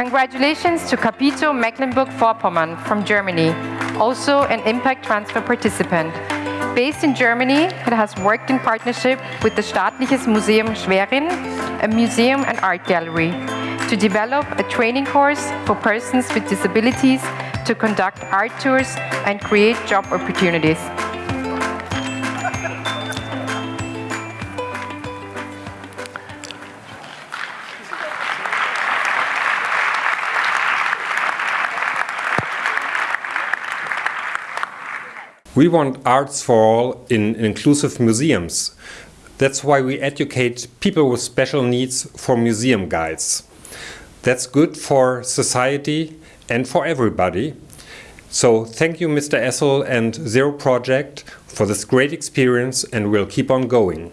Congratulations to Capito Mecklenburg-Vorpommern from Germany, also an impact transfer participant. Based in Germany, it has worked in partnership with the Staatliches Museum Schwerin, a museum and art gallery, to develop a training course for persons with disabilities to conduct art tours and create job opportunities. We want arts for all in inclusive museums. That's why we educate people with special needs for museum guides. That's good for society and for everybody. So thank you Mr. Essl and Zero Project for this great experience and we'll keep on going.